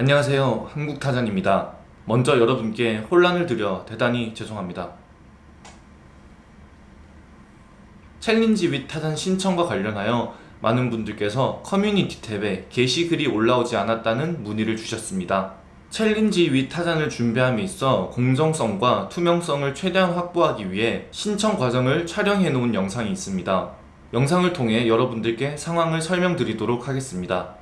안녕하세요. 한국타잔입니다. 먼저 여러분께 혼란을 드려 대단히 죄송합니다. challenge with 타잔 신청과 관련하여 많은 분들께서 커뮤니티 탭에 게시글이 올라오지 않았다는 문의를 주셨습니다. challenge with 타잔을 준비함에 있어 공정성과 투명성을 최대한 확보하기 위해 신청 과정을 촬영해 놓은 영상이 있습니다. 영상을 통해 여러분들께 상황을 설명드리도록 하겠습니다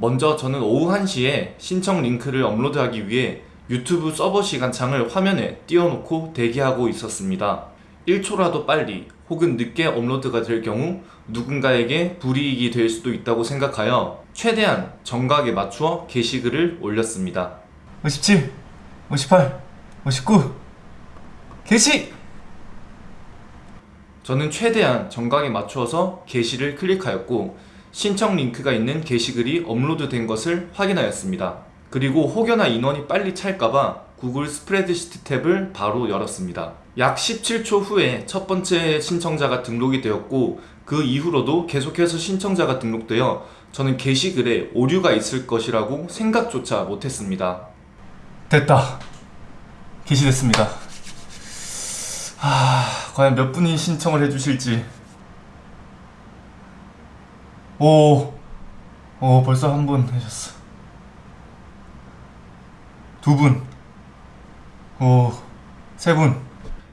먼저 저는 오후 1시에 신청 링크를 업로드하기 위해 유튜브 서버 시간창을 화면에 띄워놓고 대기하고 있었습니다. 1초라도 빨리 혹은 늦게 업로드가 될 경우 누군가에게 불이익이 될 수도 있다고 생각하여 최대한 정각에 맞추어 게시글을 올렸습니다. 57, 58, 59 게시! 저는 최대한 정각에 맞추어서 게시를 클릭하였고 신청 링크가 있는 게시글이 업로드된 것을 확인하였습니다. 그리고 혹여나 인원이 빨리 찰까봐 구글 스프레드시트 탭을 바로 열었습니다. 약 17초 후에 첫 번째 신청자가 등록이 되었고 그 이후로도 계속해서 신청자가 등록되어 저는 게시글에 오류가 있을 것이라고 생각조차 못했습니다. 됐다 게시됐습니다 아 과연 몇 분이 신청을 해주실지 오, 오 벌써 한 분 하셨어 두 분, 오, 세 분.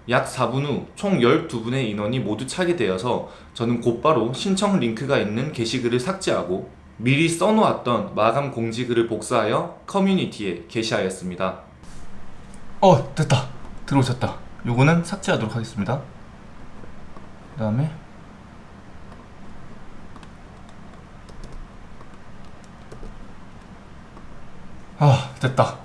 약 4분 후 총 12분의 인원이 모두 차게 되어서 저는 곧바로 신청 링크가 있는 게시글을 삭제하고 미리 써놓았던 마감 공지글을 복사하여 커뮤니티에 게시하였습니다. 어, 됐다. 들어오셨다. 요거는 삭제하도록 하겠습니다. 그 다음에 아, 됐다.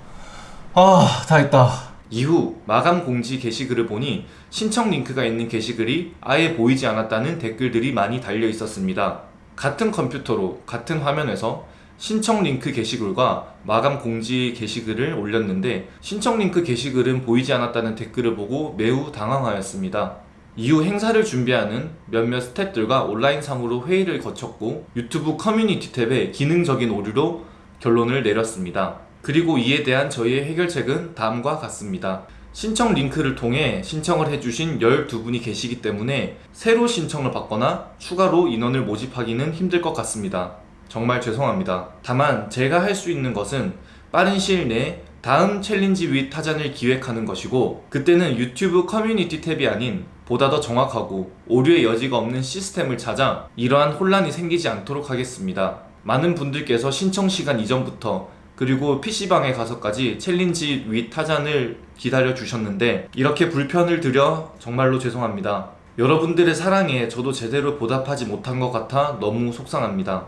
아, 다 했다. 이후 마감 공지 게시글을 보니 신청 링크가 있는 게시글이 아예 보이지 않았다는 댓글들이 많이 달려 있었습니다. 같은 컴퓨터로 같은 화면에서 신청 링크 게시글과 마감 공지 게시글을 올렸는데 신청 링크 게시글은 보이지 않았다는 댓글을 보고 매우 당황하였습니다. 이후 행사를 준비하는 몇몇 스태프들과 온라인상으로 회의를 거쳤고 유튜브 커뮤니티 탭에 기능적인 오류로 결론을 내렸습니다. 그리고 이에 대한 저희의 해결책은 다음과 같습니다. 신청 링크를 통해 신청을 해주신 12분이 계시기 때문에 새로 신청을 받거나 추가로 인원을 모집하기는 힘들 것 같습니다. 정말 죄송합니다. 다만 제가 할 수 있는 것은 빠른 시일 내에 다음 challenge with 타잔을 기획하는 것이고 그때는 유튜브 커뮤니티 탭이 아닌 보다 더 정확하고 오류의 여지가 없는 시스템을 찾아 이러한 혼란이 생기지 않도록 하겠습니다. 많은 분들께서 신청 시간 이전부터 그리고 PC방에 가서까지 challenge with 타잔을 기다려 주셨는데 이렇게 불편을 드려 정말로 죄송합니다. 여러분들의 사랑에 저도 제대로 보답하지 못한 것 같아 너무 속상합니다.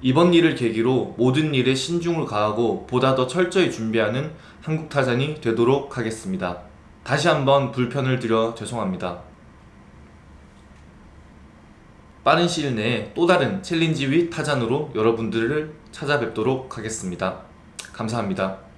이번 일을 계기로 모든 일에 신중을 기하고 보다 더 철저히 준비하는 한국타잔이 되도록 하겠습니다. 다시 한번 불편을 드려 죄송합니다. 빠른 시일 내에 또 다른 challenge with 타잔으로 여러분들을 찾아뵙도록 하겠습니다. 감사합니다.